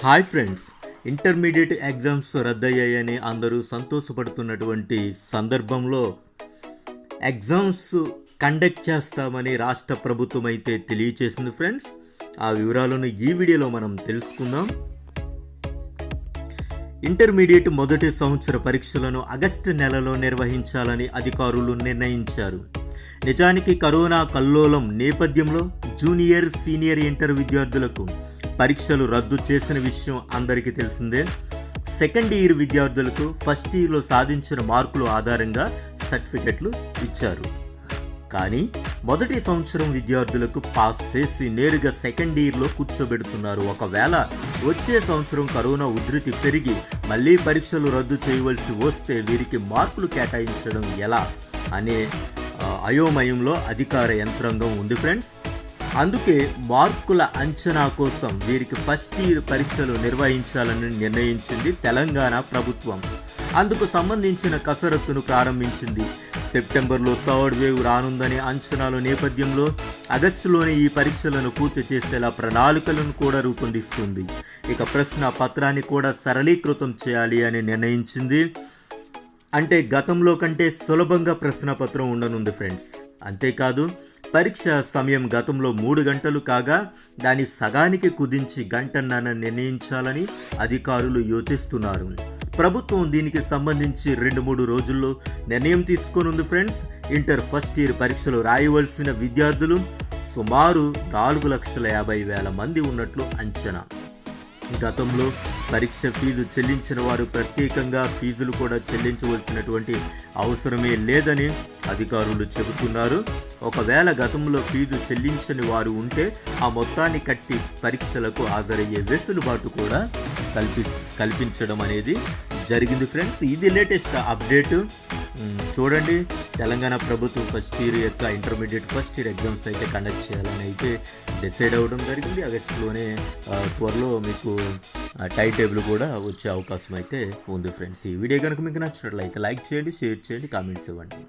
Hi friends intermediate exams రద్దయ్యాయని అందరూ సంతోషపడుతున్నటువంటి సందర్భంలో ఎగ్జామ్స్ కండక్ట్ చేస్తామని రాష్ట్ర ప్రభుత్వం అయితే తెలియచేసింది ఫ్రెండ్స్. ఆ వివరాలను ఈ వీడియోలో మనం తెలుసుకుందాం. ఇంటర్మీడియట్ మొదటి సంవత్సర పరీక్షలను ఆగస్టు నెలలో నిర్వహించాలని అధికారులు నిర్ణయించారు. నిజానికి కరోనా కల్లోలం నేపథ్యంలో జూనియర్ సీనియర్ ఇంటర్ విద్యార్థులకు పరీక్షలు రద్దు చేసిన విషయం అందరికీ తెలిసిందే. సెకండ్ ఇయర్ విద్యార్థులకు ఫస్ట్ ఇయర్లో సాధించిన మార్కుల ఆధారంగా సర్టిఫికెట్లు ఇచ్చారు. కానీ మొదటి సంవత్సరం విద్యార్థులకు పాస్ చేసి నేరుగా సెకండ్ ఇయర్లో కూర్చోబెడుతున్నారు. ఒకవేళ వచ్చే సంవత్సరం కరోనా ఉధృతి పెరిగి మళ్ళీ పరీక్షలు రద్దు చేయవలసి వస్తే వీరికి మార్కులు కేటాయించడం ఎలా అనే అయోమయంలో అధికార యంత్రాంగం ఉంది ఫ్రెండ్స్. అందుకే మార్కుల అంచనా కోసం వీరికి ఫస్ట్ ఇయర్ పరీక్షలు నిర్వహించాలని నిర్ణయించింది తెలంగాణ ప్రభుత్వం. అందుకు సంబంధించిన కసరత్తును ప్రారంభించింది. సెప్టెంబర్లో థర్డ్ వేవ్ రానుందనే అంచనాల నేపథ్యంలో ఆగస్టులోనే ఈ పరీక్షలను పూర్తి చేసేలా ప్రణాళికలను కూడా రూపొందిస్తుంది. ఇక ప్రశ్న పత్రాన్ని కూడా సరళీకృతం చేయాలి అని నిర్ణయించింది. అంటే గతంలో కంటే సులభంగా ప్రశ్నపత్రం ఉండనుంది ఫ్రెండ్స్. అంతేకాదు పరీక్ష సమయం గతంలో మూడు గంటలు కాగా దాని సగానికి కుదించి గంటన్నర నిర్ణయించాలని అధికారులు యోచిస్తున్నారు. ప్రభుత్వం దీనికి సంబంధించి రెండు మూడు రోజుల్లో నిర్ణయం తీసుకోనుంది ఫ్రెండ్స్. ఇంటర్ ఫస్ట్ ఇయర్ పరీక్షలు రాయవలసిన విద్యార్థులు సుమారు నాలుగు లక్షల యాభై వేల మంది ఉన్నట్లు అంచనా. గతంలో పరీక్ష ఫీజు చెల్లించిన వారు ప్రత్యేకంగా ఫీజులు కూడా చెల్లించవలసినటువంటి అవసరమే లేదని అధికారులు చెబుతున్నారు. ఒకవేళ గతంలో ఫీజు చెల్లించని వారు ఉంటే ఆ మొత్తాన్ని కట్టి పరీక్షలకు హాజరయ్యే వెసులుబాటు కూడా కల్పి కల్పించడం అనేది జరిగింది. ఫ్రెండ్స్ ఇది లేటెస్ట్ అప్డేట్. చూడండి తెలంగాణ ప్రభుత్వం ఫస్ట్ ఇయర్ యొక్క ఇంటర్మీడియట్ ఫస్ట్ ఇయర్ ఎగ్జామ్స్ అయితే కండక్ట్ చేయాలని అయితే డిసైడ్ అవ్వడం జరిగింది. ఆగస్టులోనే త్వరలో మీకు టైం టేబుల్ కూడా వచ్చే అవకాశం అయితే ఉంది ఫ్రెండ్స్ ఈ వీడియో కనుక మీకు నచ్చినట్లయితే లైక్ చేయండి షేర్ చేయండి కామెంట్స్ ఇవ్వండి.